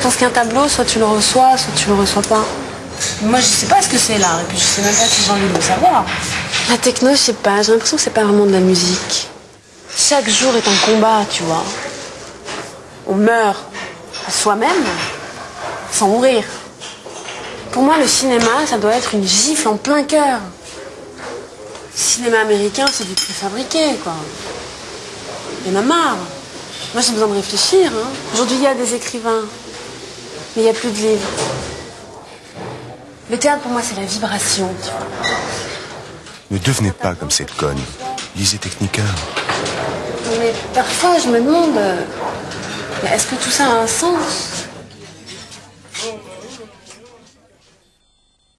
Je pense qu'un tableau, soit tu le reçois, soit tu le reçois pas. Moi, je sais pas ce que c'est l'art, et puis je sais même pas si j'ai envie de le savoir. La techno, je sais pas, j'ai l'impression que c'est pas vraiment de la musique. Chaque jour est un combat, tu vois. On meurt à soi-même sans mourir. Pour moi, le cinéma, ça doit être une gifle en plein cœur. Le cinéma américain, c'est du préfabriqué, quoi. Il y en a marre. Moi, j'ai besoin de réfléchir. hein. Aujourd'hui, il y a des écrivains, mais il n'y a plus de livres. Le théâtre, pour moi, c'est la vibration. Ne devenez pas comme cette conne. Lisez Technica. Mais parfois, je me demande... Euh, est-ce que tout ça a un sens?